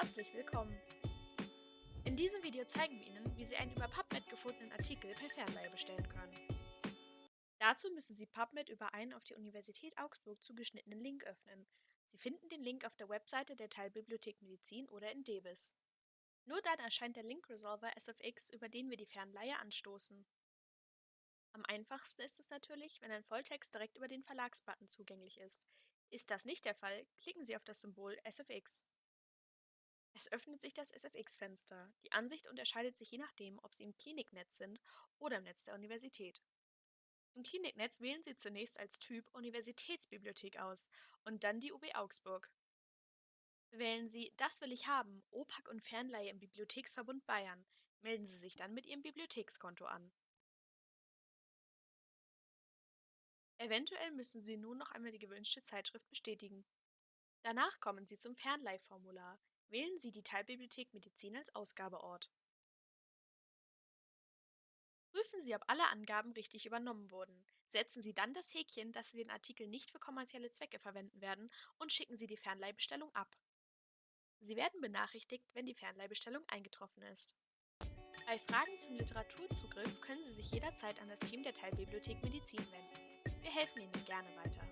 Herzlich willkommen! In diesem Video zeigen wir Ihnen, wie Sie einen über PubMed gefundenen Artikel per Fernleihe bestellen können. Dazu müssen Sie PubMed über einen auf die Universität Augsburg zugeschnittenen Link öffnen. Sie finden den Link auf der Webseite der Teilbibliothek Medizin oder in DEBIS. Nur dann erscheint der Link-Resolver SFX, über den wir die Fernleihe anstoßen. Am einfachsten ist es natürlich, wenn ein Volltext direkt über den Verlagsbutton zugänglich ist. Ist das nicht der Fall, klicken Sie auf das Symbol SFX. Es öffnet sich das SFX-Fenster. Die Ansicht unterscheidet sich je nachdem, ob Sie im Kliniknetz sind oder im Netz der Universität. Im Kliniknetz wählen Sie zunächst als Typ Universitätsbibliothek aus und dann die UB Augsburg. Wählen Sie Das will ich haben, OPAC und Fernleihe im Bibliotheksverbund Bayern. Melden Sie sich dann mit Ihrem Bibliothekskonto an. Eventuell müssen Sie nun noch einmal die gewünschte Zeitschrift bestätigen. Danach kommen Sie zum Fernleihformular. Wählen Sie die Teilbibliothek Medizin als Ausgabeort. Prüfen Sie, ob alle Angaben richtig übernommen wurden. Setzen Sie dann das Häkchen, dass Sie den Artikel nicht für kommerzielle Zwecke verwenden werden und schicken Sie die Fernleihbestellung ab. Sie werden benachrichtigt, wenn die Fernleihbestellung eingetroffen ist. Bei Fragen zum Literaturzugriff können Sie sich jederzeit an das Team der Teilbibliothek Medizin wenden. Wir helfen Ihnen gerne weiter.